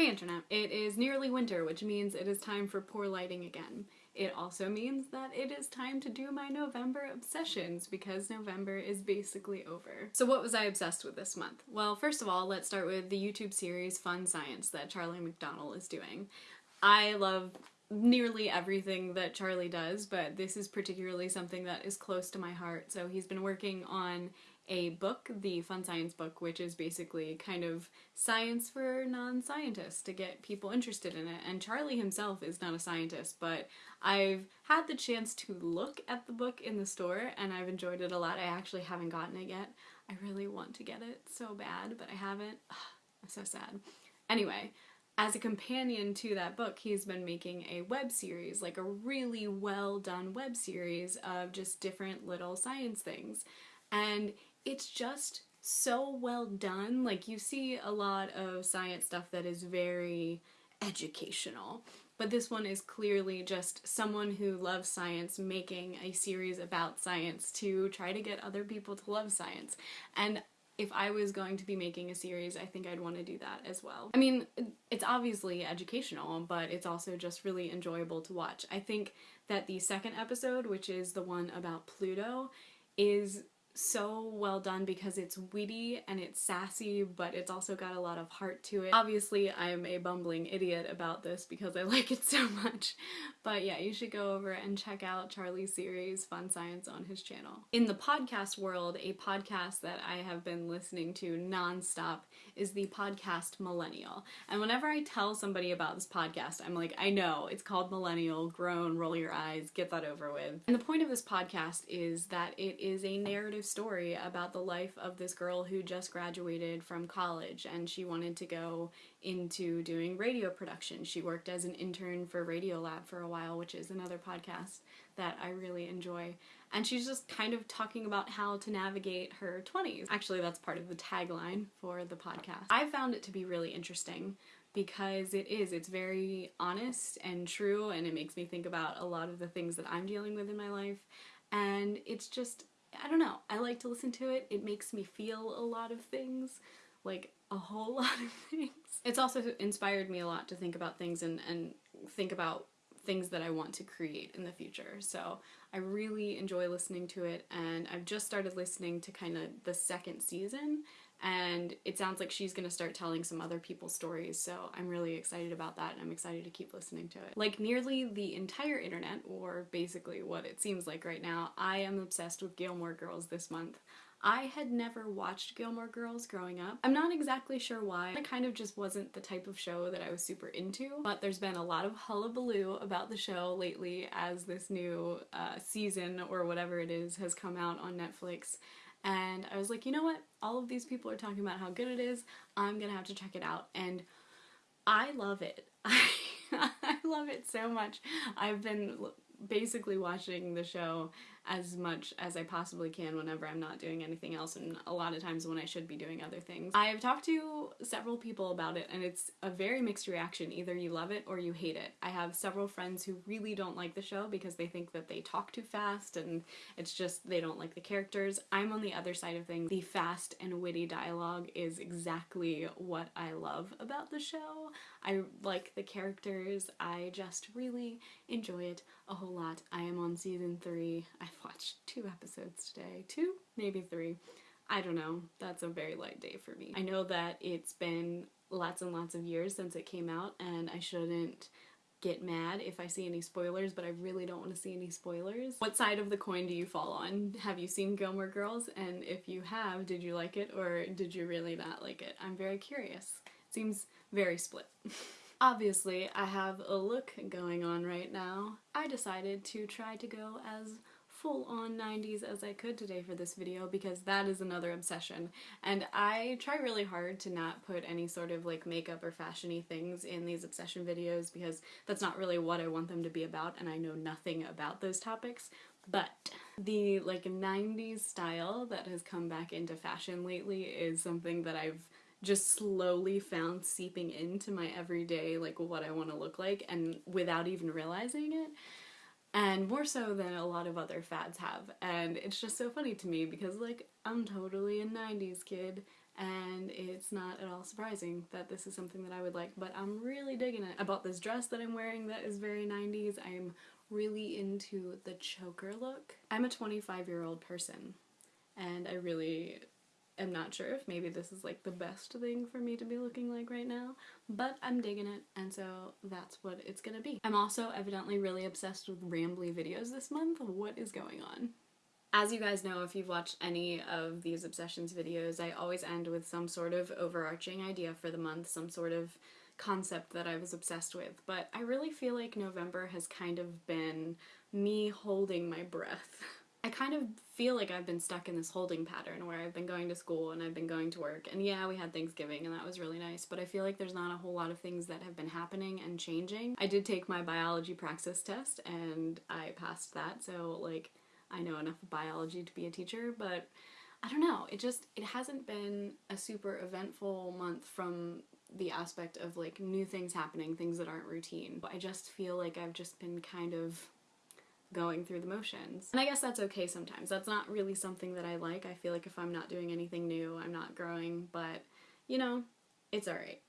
Hey internet, it is nearly winter, which means it is time for poor lighting again. It also means that it is time to do my November obsessions because November is basically over. So what was I obsessed with this month? Well, first of all, let's start with the YouTube series Fun Science that Charlie McDonnell is doing. I love nearly everything that Charlie does, but this is particularly something that is close to my heart. So he's been working on a book, the Fun Science book, which is basically kind of science for non-scientists to get people interested in it. And Charlie himself is not a scientist, but I've had the chance to look at the book in the store and I've enjoyed it a lot. I actually haven't gotten it yet. I really want to get it so bad, but I haven't. I'm so sad. Anyway, as a companion to that book, he's been making a web series, like a really well done web series of just different little science things. And it's just so well done. Like you see a lot of science stuff that is very educational, but this one is clearly just someone who loves science making a series about science to try to get other people to love science. And if I was going to be making a series, I think I'd want to do that as well. I mean, it's obviously educational, but it's also just really enjoyable to watch. I think that the second episode, which is the one about Pluto, is so well done because it's witty and it's sassy, but it's also got a lot of heart to it. Obviously, I'm a bumbling idiot about this because I like it so much, but yeah, you should go over and check out Charlie's series, Fun Science, on his channel. In the podcast world, a podcast that I have been listening to nonstop is the podcast Millennial. And whenever I tell somebody about this podcast, I'm like, I know, it's called Millennial, groan, roll your eyes, get that over with. And the point of this podcast is that it is a narrative story about the life of this girl who just graduated from college and she wanted to go into doing radio production. She worked as an intern for Radiolab for a while, which is another podcast that I really enjoy. And she's just kind of talking about how to navigate her 20s. Actually, that's part of the tagline for the podcast. I found it to be really interesting because it is. It's very honest and true, and it makes me think about a lot of the things that I'm dealing with in my life. And it's just I don't know, I like to listen to it. It makes me feel a lot of things, like a whole lot of things. It's also inspired me a lot to think about things and, and think about things that I want to create in the future. So I really enjoy listening to it and I've just started listening to kind of the second season and it sounds like she's gonna start telling some other people's stories so I'm really excited about that and I'm excited to keep listening to it. Like nearly the entire internet, or basically what it seems like right now, I am obsessed with Gilmore Girls this month. I had never watched Gilmore Girls growing up. I'm not exactly sure why. It kind of just wasn't the type of show that I was super into, but there's been a lot of hullabaloo about the show lately as this new uh, season or whatever it is has come out on Netflix and I was like, you know what? All of these people are talking about how good it is. I'm gonna have to check it out. And I love it. I love it so much. I've been basically watching the show as much as I possibly can whenever I'm not doing anything else and a lot of times when I should be doing other things. I've talked to several people about it and it's a very mixed reaction. Either you love it or you hate it. I have several friends who really don't like the show because they think that they talk too fast and it's just they don't like the characters. I'm on the other side of things. The fast and witty dialogue is exactly what I love about the show. I like the characters. I just really enjoy it a whole lot. I am on season three. I've watched two episodes today. Two? Maybe three. I don't know. That's a very light day for me. I know that it's been lots and lots of years since it came out and I shouldn't get mad if I see any spoilers, but I really don't want to see any spoilers. What side of the coin do you fall on? Have you seen Gilmore Girls? And if you have, did you like it or did you really not like it? I'm very curious. It seems very split. Obviously, I have a look going on right now. I decided to try to go as full on 90s as I could today for this video because that is another obsession. And I try really hard to not put any sort of like makeup or fashiony things in these obsession videos because that's not really what I want them to be about and I know nothing about those topics. But the like 90s style that has come back into fashion lately is something that I've just slowly found seeping into my everyday like what I want to look like and without even realizing it and more so than a lot of other fads have and it's just so funny to me because like I'm totally a 90s kid and it's not at all surprising that this is something that I would like, but I'm really digging it. I bought this dress that I'm wearing that is very 90s. I'm really into the choker look. I'm a 25 year old person and I really am not sure if maybe this is like the best thing for me to be looking like right now, but I'm digging it and so that's what it's gonna be. I'm also evidently really obsessed with rambly videos this month. What is going on? As you guys know, if you've watched any of these Obsessions videos, I always end with some sort of overarching idea for the month, some sort of concept that I was obsessed with, but I really feel like November has kind of been me holding my breath. I kind of feel like I've been stuck in this holding pattern where I've been going to school and I've been going to work and yeah we had Thanksgiving and that was really nice but I feel like there's not a whole lot of things that have been happening and changing. I did take my biology praxis test and I passed that so like I know enough biology to be a teacher but I don't know it just it hasn't been a super eventful month from the aspect of like new things happening, things that aren't routine. I just feel like I've just been kind of going through the motions. And I guess that's okay sometimes. That's not really something that I like. I feel like if I'm not doing anything new, I'm not growing, but you know, it's alright.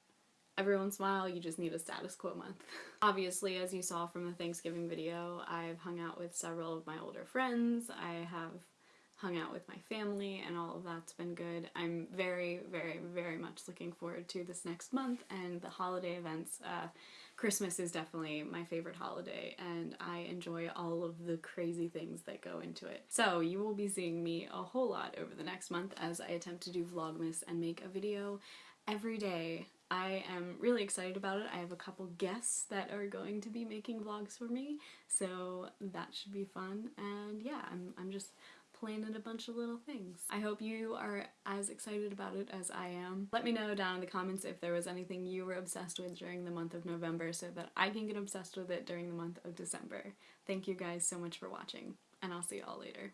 Every once in a while, you just need a status quo month. Obviously, as you saw from the Thanksgiving video, I've hung out with several of my older friends. I have hung out with my family and all of that's been good. I'm very, very, very much looking forward to this next month and the holiday events. Uh, Christmas is definitely my favorite holiday and I enjoy all of the crazy things that go into it. So you will be seeing me a whole lot over the next month as I attempt to do Vlogmas and make a video every day. I am really excited about it. I have a couple guests that are going to be making vlogs for me, so that should be fun. And yeah, I'm, I'm just planning a bunch of little things. I hope you are as excited about it as I am. Let me know down in the comments if there was anything you were obsessed with during the month of November so that I can get obsessed with it during the month of December. Thank you guys so much for watching, and I'll see you all later.